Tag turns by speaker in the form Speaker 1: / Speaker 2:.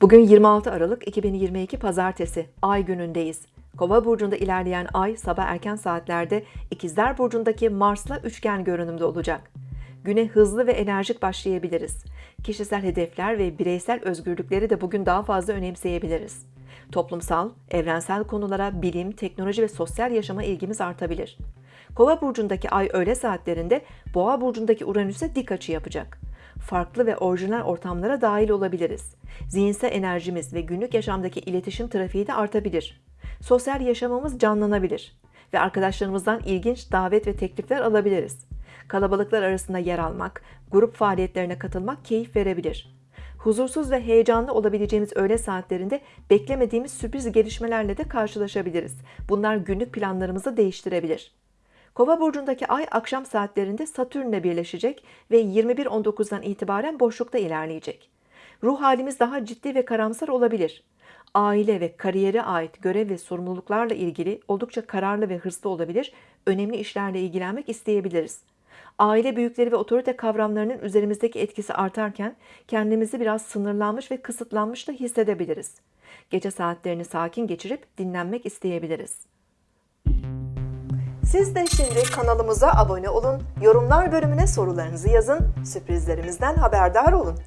Speaker 1: Bugün 26 Aralık 2022 Pazartesi, Ay günündeyiz. Kova burcunda ilerleyen Ay sabah erken saatlerde İkizler burcundaki Mars'la üçgen görünümde olacak. Güne hızlı ve enerjik başlayabiliriz. Kişisel hedefler ve bireysel özgürlükleri de bugün daha fazla önemseyebiliriz. Toplumsal, evrensel konulara, bilim, teknoloji ve sosyal yaşama ilgimiz artabilir. Kova burcundaki Ay öğle saatlerinde Boğa burcundaki Uranüs'e dik açı yapacak farklı ve orijinal ortamlara dahil olabiliriz. Zihinsel enerjimiz ve günlük yaşamdaki iletişim trafiği de artabilir. Sosyal yaşamımız canlanabilir ve arkadaşlarımızdan ilginç davet ve teklifler alabiliriz. Kalabalıklar arasında yer almak, grup faaliyetlerine katılmak keyif verebilir. Huzursuz ve heyecanlı olabileceğimiz öğle saatlerinde beklemediğimiz sürpriz gelişmelerle de karşılaşabiliriz. Bunlar günlük planlarımızı değiştirebilir. Kova burcundaki ay akşam saatlerinde Satürn'le birleşecek ve 21.19'dan itibaren boşlukta ilerleyecek. Ruh halimiz daha ciddi ve karamsar olabilir. Aile ve kariyere ait görev ve sorumluluklarla ilgili oldukça kararlı ve hırslı olabilir, önemli işlerle ilgilenmek isteyebiliriz. Aile büyükleri ve otorite kavramlarının üzerimizdeki etkisi artarken kendimizi biraz sınırlanmış ve kısıtlanmış da hissedebiliriz. Gece saatlerini sakin geçirip dinlenmek isteyebiliriz. Siz de şimdi kanalımıza abone olun, yorumlar bölümüne sorularınızı yazın, sürprizlerimizden haberdar olun.